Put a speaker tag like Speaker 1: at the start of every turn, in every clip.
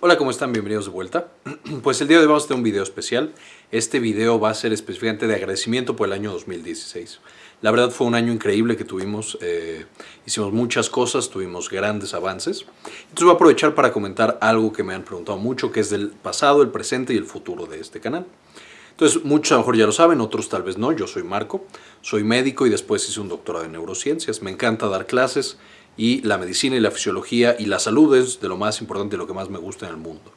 Speaker 1: Hola, ¿cómo están? Bienvenidos de vuelta. Pues el día de hoy vamos a tener un video especial. Este video va a ser específicamente de agradecimiento por el año 2016. La verdad fue un año increíble que tuvimos, eh, hicimos muchas cosas, tuvimos grandes avances. Entonces voy a aprovechar para comentar algo que me han preguntado mucho, que es del pasado, el presente y el futuro de este canal. Entonces, muchos a lo mejor ya lo saben, otros tal vez no. Yo soy Marco, soy médico y después hice un doctorado en neurociencias. Me encanta dar clases y la medicina y la fisiología y la salud es de lo más importante y lo que más me gusta en el mundo.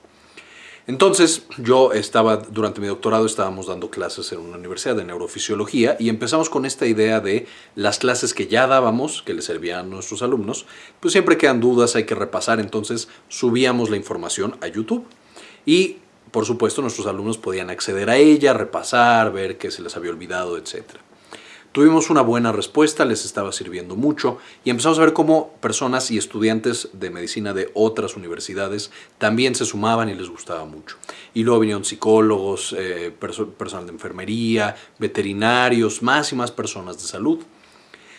Speaker 1: Entonces, yo estaba, durante mi doctorado estábamos dando clases en una universidad de neurofisiología y empezamos con esta idea de las clases que ya dábamos, que le servían a nuestros alumnos, pues siempre quedan dudas, hay que repasar, entonces subíamos la información a YouTube. Y por supuesto, nuestros alumnos podían acceder a ella, repasar, ver qué se les había olvidado, etc. Tuvimos una buena respuesta, les estaba sirviendo mucho y empezamos a ver cómo personas y estudiantes de medicina de otras universidades también se sumaban y les gustaba mucho. Y luego vinieron psicólogos, eh, personal de enfermería, veterinarios, más y más personas de salud.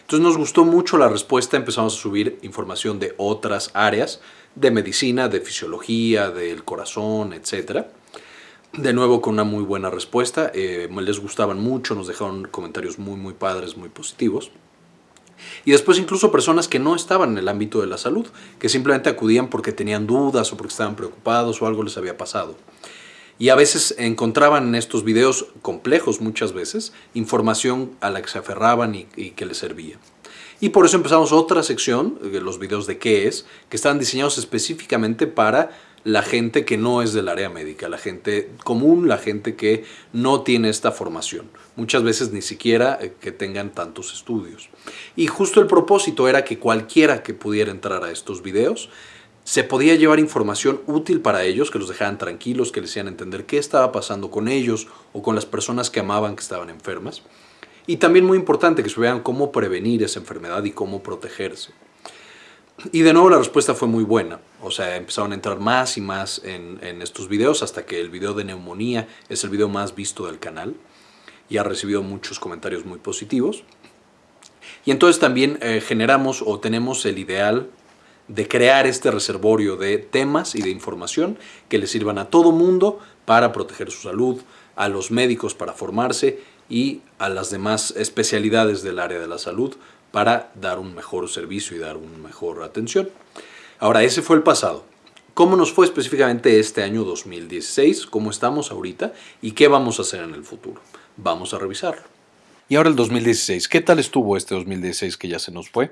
Speaker 1: Entonces nos gustó mucho la respuesta, empezamos a subir información de otras áreas, de medicina, de fisiología, del corazón, etcétera de nuevo con una muy buena respuesta, eh, les gustaban mucho, nos dejaron comentarios muy muy padres, muy positivos. Y después incluso personas que no estaban en el ámbito de la salud, que simplemente acudían porque tenían dudas o porque estaban preocupados o algo les había pasado. Y a veces encontraban en estos videos complejos muchas veces información a la que se aferraban y, que les servía. Y por eso empezamos otra sección, eh, los videos de qué es, que estaban diseñados específicamente para la gente que no es del área médica, la gente común, la gente que no tiene esta formación. Muchas veces ni siquiera eh, que tengan tantos estudios. Y justo el propósito era que cualquiera que pudiera entrar a estos videos se podía llevar información útil para ellos, que los dejaran tranquilos, que les hicieran entender qué estaba pasando con ellos o con las personas que amaban que estaban enfermas. Y también muy importante que se vean cómo prevenir esa enfermedad y cómo protegerse. Y de nuevo la respuesta fue muy buena. O sea, empezaron a entrar más y más en, estos videos hasta que el video de neumonía es el video más visto del canal y ha recibido muchos comentarios muy positivos. Y entonces también eh, generamos o tenemos el ideal de crear este reservorio de temas y de información que le sirvan a todo mundo para proteger su salud, a los médicos para formarse y a las demás especialidades del área de la salud para dar un mejor servicio y dar una mejor atención. Ahora, ese fue el pasado. ¿Cómo nos fue específicamente este año 2016? ¿Cómo estamos ahorita? ¿Y qué vamos a hacer en el futuro? Vamos a revisarlo. Y ahora el 2016. ¿Qué tal estuvo este 2016 que ya se nos fue?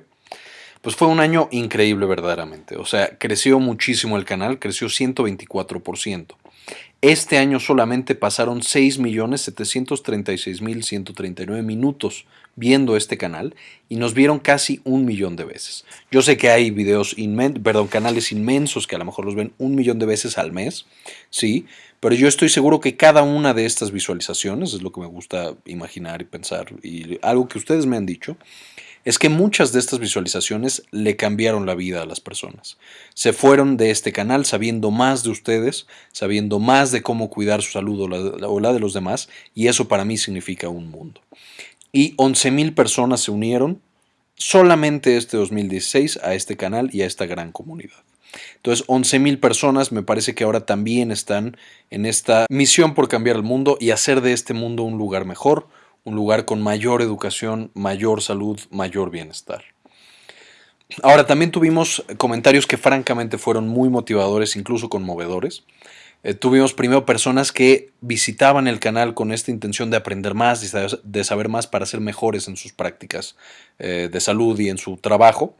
Speaker 1: Pues fue un año increíble verdaderamente. O sea, creció muchísimo el canal, creció 124%. Este año solamente pasaron 6.736.139 minutos viendo este canal y nos vieron casi un millón de veces. Yo sé que hay videos inmensos, perdón, canales inmensos que a lo mejor los ven un millón de veces al mes, sí, pero yo estoy seguro que cada una de estas visualizaciones, es lo que me gusta imaginar y pensar, y algo que ustedes me han dicho, es que muchas de estas visualizaciones le cambiaron la vida a las personas. Se fueron de este canal sabiendo más de ustedes, sabiendo más de cómo cuidar su salud o la, de los demás, y eso para mí significa un mundo. Y 11.000 personas se unieron solamente este 2016 a este canal y a esta gran comunidad. Entonces, 11.000 personas me parece que ahora también están en esta misión por cambiar el mundo y hacer de este mundo un lugar mejor, un lugar con mayor educación, mayor salud, mayor bienestar. Ahora, también tuvimos comentarios que francamente fueron muy motivadores, incluso conmovedores. Eh, tuvimos primero personas que visitaban el canal con esta intención de aprender más, de saber más para ser mejores en sus prácticas eh, de salud y en su trabajo.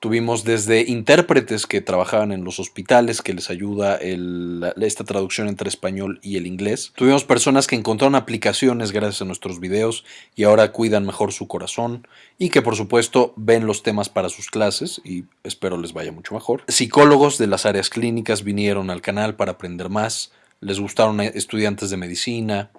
Speaker 1: Tuvimos desde intérpretes que trabajaban en los hospitales, que les ayuda esta traducción entre español y el inglés. Tuvimos personas que encontraron aplicaciones gracias a nuestros videos y ahora cuidan mejor su corazón y que por supuesto ven los temas para sus clases y espero les vaya mucho mejor. Psicólogos de las áreas clínicas vinieron al canal para aprender más. Les gustaron estudiantes de medicina,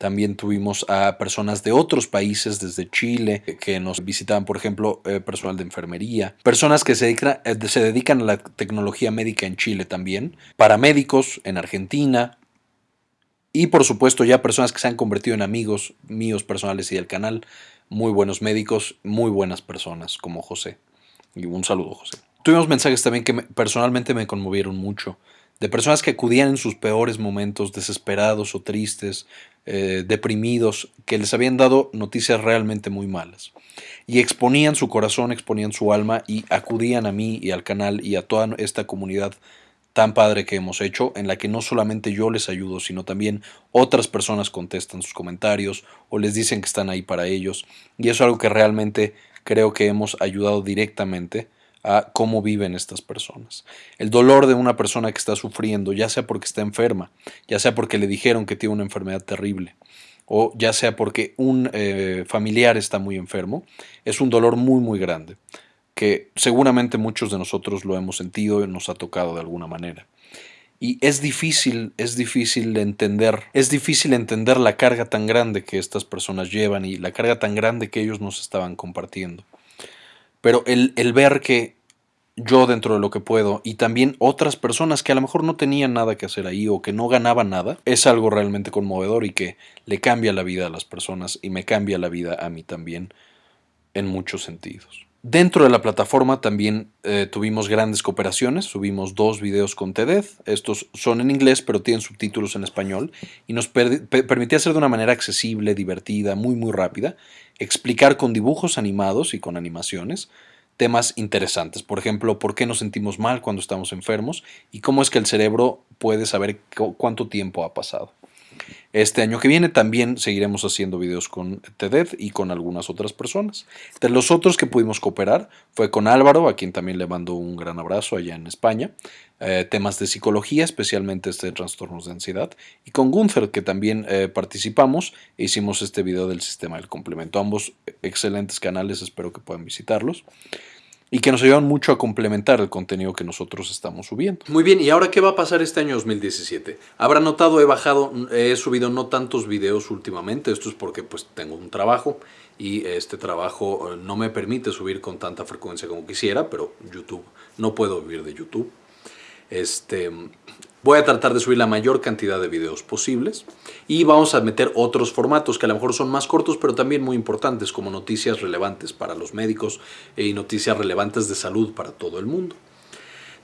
Speaker 1: también tuvimos a personas de otros países, desde Chile, que nos visitaban, por ejemplo, eh, personal de enfermería, personas que eh, se dedican a la tecnología médica en Chile también, paramédicos en Argentina, y por supuesto ya personas que se han convertido en amigos míos personales y del canal, muy buenos médicos, muy buenas personas como José. Y un saludo, José. Tuvimos mensajes también que personalmente me conmovieron mucho de personas que acudían en sus peores momentos, desesperados o tristes, eh, deprimidos, que les habían dado noticias realmente muy malas. Y exponían su corazón, exponían su alma y acudían a mí y al canal y a toda esta comunidad tan padre que hemos hecho, en la que no solamente yo les ayudo, sino también otras personas contestan sus comentarios o les dicen que están ahí para ellos. Y eso es algo que realmente creo que hemos ayudado directamente a cómo viven estas personas. El dolor de una persona que está sufriendo, ya sea porque está enferma, ya sea porque le dijeron que tiene una enfermedad terrible, o ya sea porque un eh, familiar está muy enfermo, es un dolor muy, muy grande, que seguramente muchos de nosotros lo hemos sentido y nos ha tocado de alguna manera. Y es difícil, es difícil entender, es difícil entender la carga tan grande que estas personas llevan y la carga tan grande que ellos nos estaban compartiendo. Pero el, el ver que yo dentro de lo que puedo y también otras personas que a lo mejor no tenían nada que hacer ahí o que no ganaban nada, es algo realmente conmovedor y que le cambia la vida a las personas y me cambia la vida a mí también en muchos sentidos. Dentro de la plataforma también eh, tuvimos grandes cooperaciones, subimos dos videos con TED. Estos son en inglés pero tienen subtítulos en español y nos permitía hacer de una manera accesible, divertida, muy muy rápida, explicar con dibujos animados y con animaciones temas interesantes. Por ejemplo, por qué nos sentimos mal cuando estamos enfermos y cómo es que el cerebro puede saber cuánto tiempo ha pasado. Este año que viene. También seguiremos haciendo videos con TED y con algunas otras personas. De los otros que pudimos cooperar fue con Álvaro, a quien también le mando un gran abrazo allá en España, eh, temas de psicología, especialmente este de trastornos de ansiedad, y con Gunther, que también eh, participamos. E hicimos este video del sistema del complemento. Ambos excelentes canales, espero que puedan visitarlos y que nos ayudan mucho a complementar el contenido que nosotros estamos subiendo. Muy bien, ¿y ahora qué va a pasar este año 2017? Habrá notado, he bajado, he subido no tantos videos últimamente, esto es porque pues tengo un trabajo y este trabajo eh, no me permite subir con tanta frecuencia como quisiera, pero YouTube, no puedo vivir de YouTube. Este, Voy a tratar de subir la mayor cantidad de videos posibles y vamos a meter otros formatos que a lo mejor son más cortos pero también muy importantes como noticias relevantes para los médicos y noticias relevantes de salud para todo el mundo.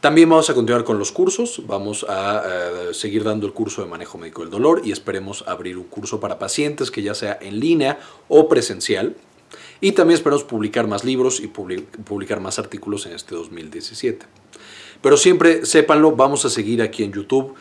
Speaker 1: También vamos a continuar con los cursos, vamos a eh, seguir dando el curso de manejo médico del dolor y esperemos abrir un curso para pacientes que ya sea en línea o presencial. Y también esperamos publicar más libros y publicar más artículos en este 2017. Pero siempre sépanlo, vamos a seguir aquí en YouTube.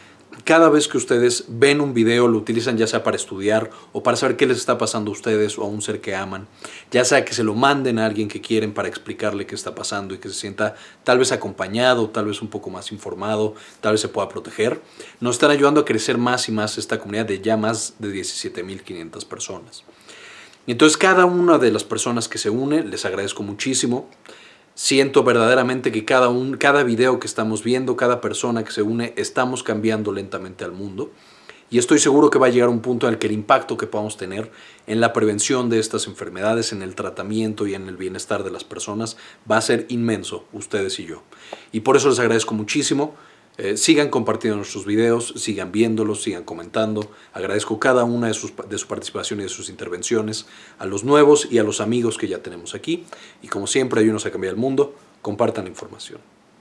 Speaker 1: Cada vez que ustedes ven un video, lo utilizan ya sea para estudiar o para saber qué les está pasando a ustedes o a un ser que aman, ya sea que se lo manden a alguien que quieren para explicarle qué está pasando y que se sienta tal vez acompañado, tal vez un poco más informado, tal vez se pueda proteger, nos están ayudando a crecer más y más esta comunidad de ya más de 17.500 personas. Entonces cada una de las personas que se une, les agradezco muchísimo siento verdaderamente que cada, un, cada video que estamos viendo, cada persona que se une, estamos cambiando lentamente al mundo. Y estoy seguro que va a llegar un punto en el que el impacto que podamos tener en la prevención de estas enfermedades, en el tratamiento y en el bienestar de las personas va a ser inmenso, ustedes y yo. Y por eso les agradezco muchísimo. Eh, sigan compartiendo nuestros videos, sigan viéndolos, sigan comentando. Agradezco cada una de, sus, de su participación y de sus intervenciones, a los nuevos y a los amigos que ya tenemos aquí. Y como siempre, ayúdenos a cambiar el mundo. Compartan la información.